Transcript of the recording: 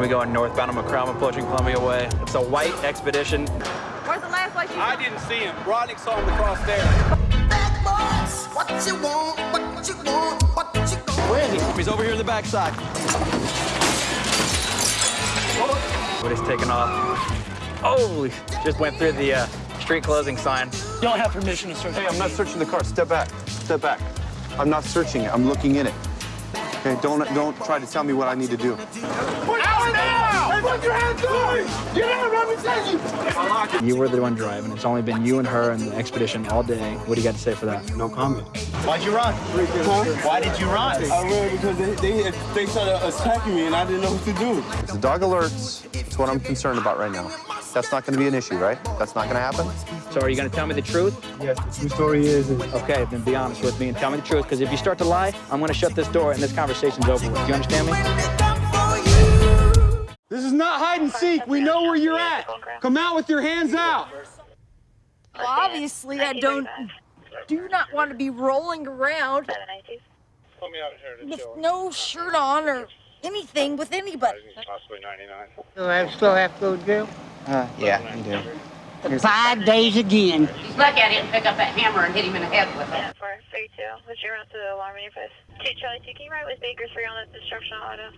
we going northbound on McCrum, approaching Columbia Way. It's a white expedition. Where's the last place you I didn't see him. Rodney saw him across there. Bad boys, what you want, what you want, what you want. Where is he? He's over here in the backside. But he's taking off. Oh, just went through the uh, street closing sign. You don't have permission to search. Hey, I'm not searching the car. Step back. Step back. I'm not searching it. I'm looking in it. Okay, don't don't try to tell me what I need to do. Put out now! Hey, put your hands on! Get out, Robert You were the one driving. It's only been you and her and the expedition all day. What do you got to say for that? No comment. Why'd you run? Why did you run? I ran because they, they, they started attacking me and I didn't know what to do. If the dog alerts, it's what I'm concerned about right now. That's not going to be an issue, right? That's not going to happen. So are you going to tell me the truth? Yes, the true story is. Okay, then be honest with me and tell me the truth. Because if you start to lie, I'm going to shut this door and this conversation's over with. Do you understand me? This is not hide and seek. We know where you're at. Come out with your hands out. Well, obviously, I don't, do not want to be rolling around with no shirt on or anything with anybody. Do I still have to go to jail? Uh, yeah, you do. Five days again. He's lucky I didn't pick up that hammer and hit him in the head with it. Four thirty two. What's your route to the alarm interface? Two Charlie two. Can you ride with Baker three on the destruction auto?